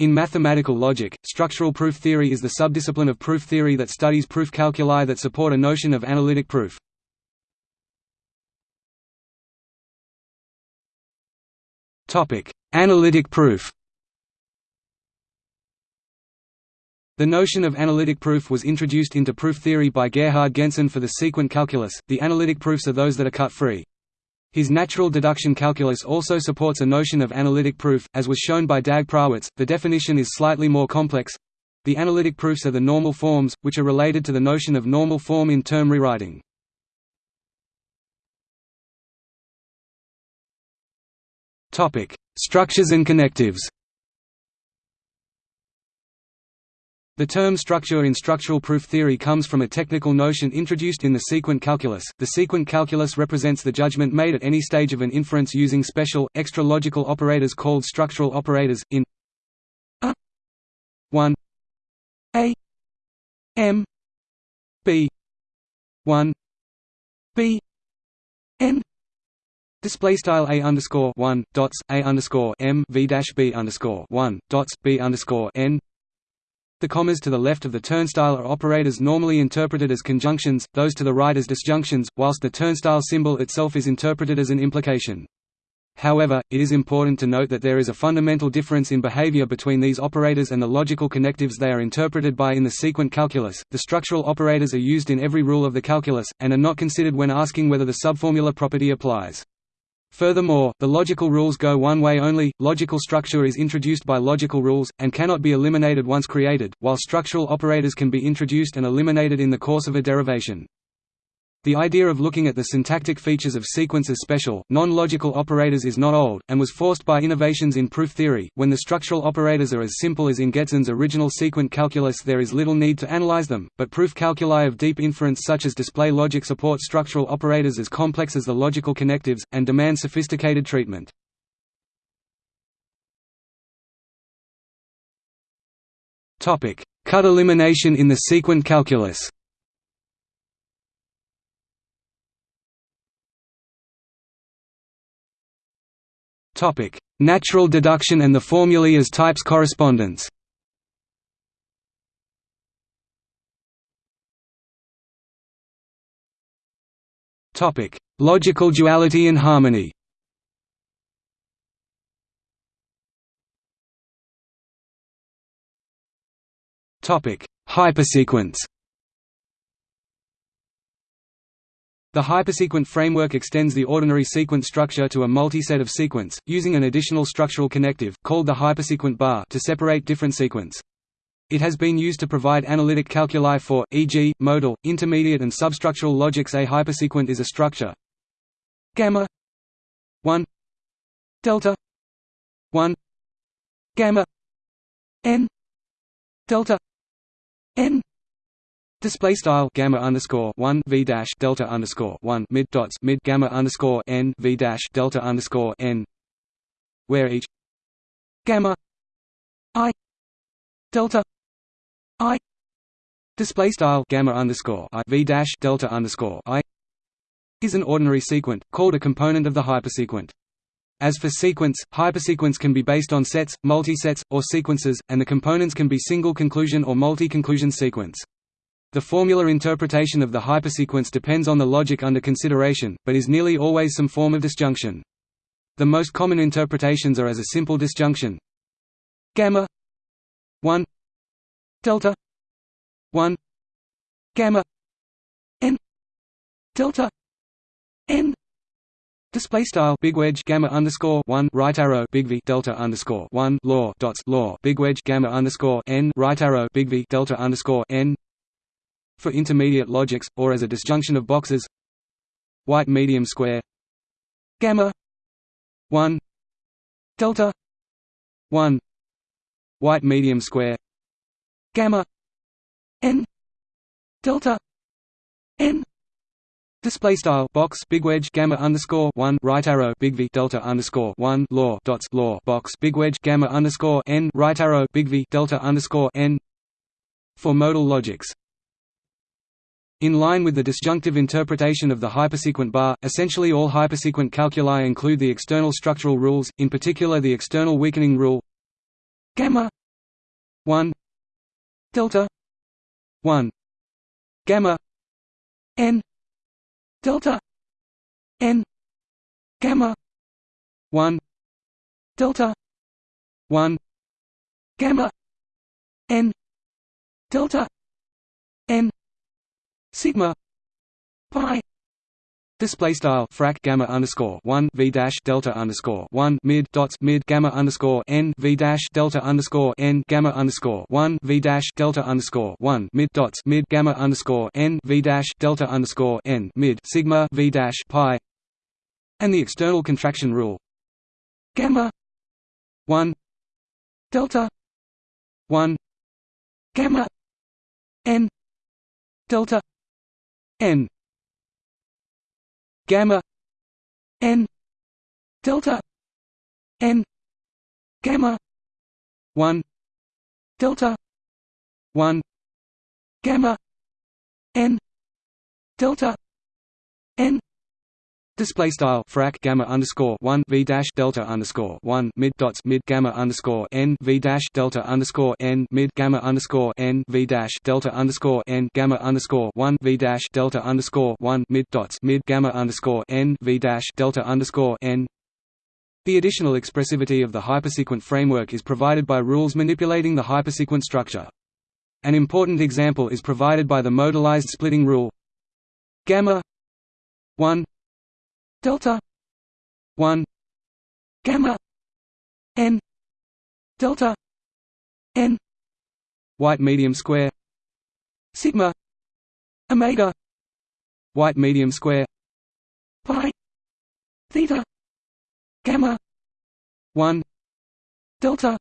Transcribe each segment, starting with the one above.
In mathematical logic, structural proof theory is the subdiscipline of proof theory that studies proof calculi that support a notion of analytic proof. Analytic proof The notion of analytic proof was introduced into proof theory by Gerhard Gentzen for the sequent calculus. The analytic proofs are those that are cut free. His natural deduction calculus also supports a notion of analytic proof, as was shown by Dag Prawitz. The definition is slightly more complex. The analytic proofs are the normal forms, which are related to the notion of normal form in term rewriting. Structures and connectives. The term structure in structural proof theory comes from a technical notion introduced in the sequent calculus. The sequent calculus represents the judgment made at any stage of an inference using special, extra logical operators called structural operators, in a 1 a m b 1 b n Display style a underscore one dots a underscore m v dash b underscore one dots b underscore n the commas to the left of the turnstile are operators normally interpreted as conjunctions, those to the right as disjunctions, whilst the turnstile symbol itself is interpreted as an implication. However, it is important to note that there is a fundamental difference in behavior between these operators and the logical connectives they are interpreted by in the sequent calculus. The structural operators are used in every rule of the calculus, and are not considered when asking whether the subformula property applies. Furthermore, the logical rules go one way only, logical structure is introduced by logical rules, and cannot be eliminated once created, while structural operators can be introduced and eliminated in the course of a derivation. The idea of looking at the syntactic features of sequents as special, non-logical operators is not old, and was forced by innovations in proof theory. When the structural operators are as simple as in Gentzen's original sequent calculus there is little need to analyze them, but proof calculi of deep inference such as display logic support structural operators as complex as the logical connectives, and demand sophisticated treatment. Cut elimination in the sequent calculus Topic: Natural deduction and the formulae as types correspondence. Topic: Logical duality and harmony. Topic: Hypersequents. The hypersequent framework extends the ordinary sequence structure to a multi-set of sequents, using an additional structural connective, called the hypersequent bar to separate different sequents. It has been used to provide analytic calculi for, e.g., modal, intermediate and substructural logics. A hypersequent is a structure. Gamma. 1 delta. 1 gamma. N. Delta. N Display style gamma underscore one v dash delta underscore one mid dots mid gamma underscore n v dash delta underscore n, where each gamma i delta i display style gamma underscore i v dash delta underscore i is an ordinary sequent called a component of the hypersequent. As for sequents, hypersequents can be based on sets, multisets, or sequences, and the components can be single conclusion or multi-conclusion sequents. The formula interpretation of the hypersequents depends on the logic under consideration, but is nearly always some form of disjunction. The most common interpretations are as a simple disjunction gamma 1 delta 1 gamma n delta n Display style big wedge gamma underscore one right arrow big V delta underscore one law dots law big wedge gamma underscore n right arrow big V delta underscore n for intermediate logics, or as a disjunction of boxes. White medium square. Gamma. 1 delta. 1 white medium square. Gamma. N. Delta. N. Display style. Box. Big wedge. Gamma underscore one. Right arrow. Big V. Delta underscore one. Law. Dots. Law. Box. Big wedge. Gamma underscore n. Right arrow. Big V. Delta underscore n. For modal logics. In line with the disjunctive interpretation of the hypersequent bar, essentially all hypersequent calculi include the external structural rules, in particular the external weakening rule gamma one delta one gamma n delta n gamma 1 delta 1 gamma n delta n sigma pi. Display style frac gamma underscore one v dash delta underscore one mid dots mid gamma underscore n v dash delta underscore n gamma underscore one v dash delta underscore one mid dots mid gamma underscore n v dash delta underscore n mid sigma v dash pi, and the external contraction rule gamma 1 delta 1 gamma n delta n gamma n delta n gamma 1 delta 1 gamma n delta n Display style frac gamma underscore one v dash delta underscore one mid dots mid gamma underscore n v dash delta underscore n mid gamma underscore n v dash delta underscore n gamma underscore one v dash delta underscore one mid dots mid gamma underscore n v dash delta underscore n. The additional expressivity of the hypersequent framework is provided by rules manipulating the hypersequent structure. An important example is provided by the modalized splitting rule gamma 1 delta 1 gamma n delta n white medium square sigma omega white medium square pi theta gamma 1 delta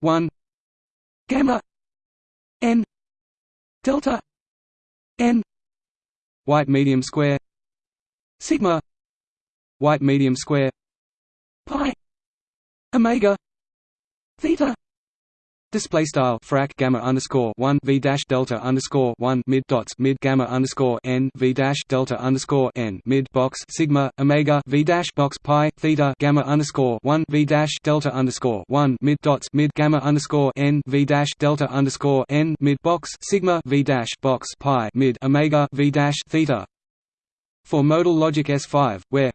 1 gamma n delta n white medium square sigma white medium square pi omega theta Display style frac gamma underscore one v dash delta underscore one mid dots mid gamma underscore n v dash delta underscore n mid box sigma omega v dash box pi theta gamma underscore one v dash delta underscore one mid dots mid gamma underscore n v dash delta underscore n mid box sigma v dash box pi mid omega v dash theta. For modal logic S5, where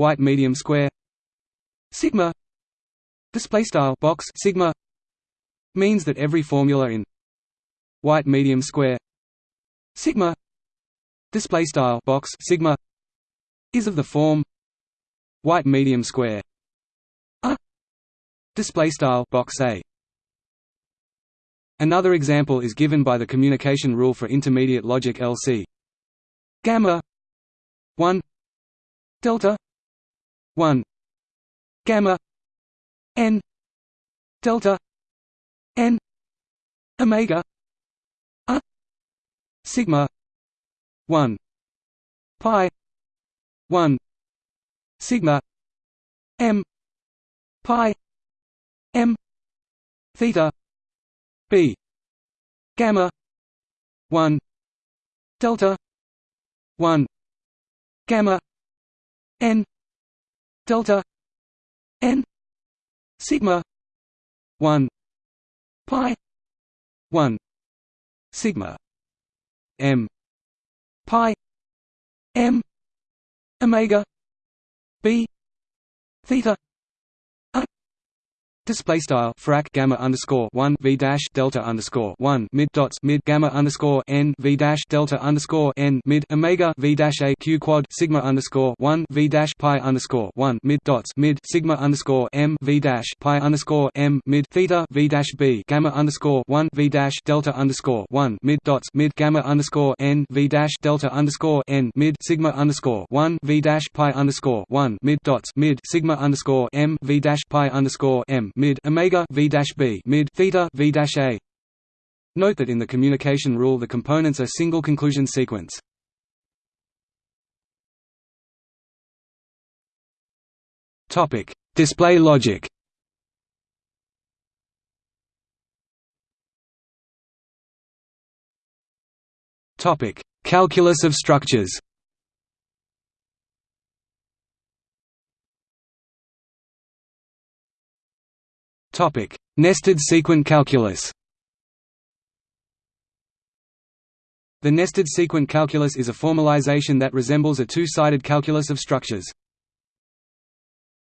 white medium square. Sigma. Display style box sigma means that every formula in white medium square sigma display style box sigma is of the form white medium square. A display style box a. Another example is given by the communication rule for intermediate logic LC gamma 1 delta 1 gamma. N. Delta. N. Omega. A. Sigma. 1 pi. 1 sigma. M. Pi. M. Theta. B. Gamma. 1 delta. 1 gamma. N delta n sigma 1 pi 1 sigma m pi m omega b theta Display style frac gamma underscore one v dash delta underscore one mid dots mid gamma underscore n v dash delta underscore n mid omega v dash a q quad sigma underscore one v dash pi underscore one mid dots mid sigma underscore m v dash pi underscore m mid theta v dash b gamma underscore one v dash delta underscore one mid dots mid gamma underscore n v dash delta underscore n mid sigma underscore one v dash pi underscore one mid dots mid sigma underscore m v dash pi underscore m mid omega v dash b mid theta v dash a. Note that in the communication rule the components are single conclusion sequents. Topic: Display logic. Topic: Calculus of structures. Topic: Nested sequent calculus The nested sequent calculus is a formalization that resembles a two-sided calculus of structures.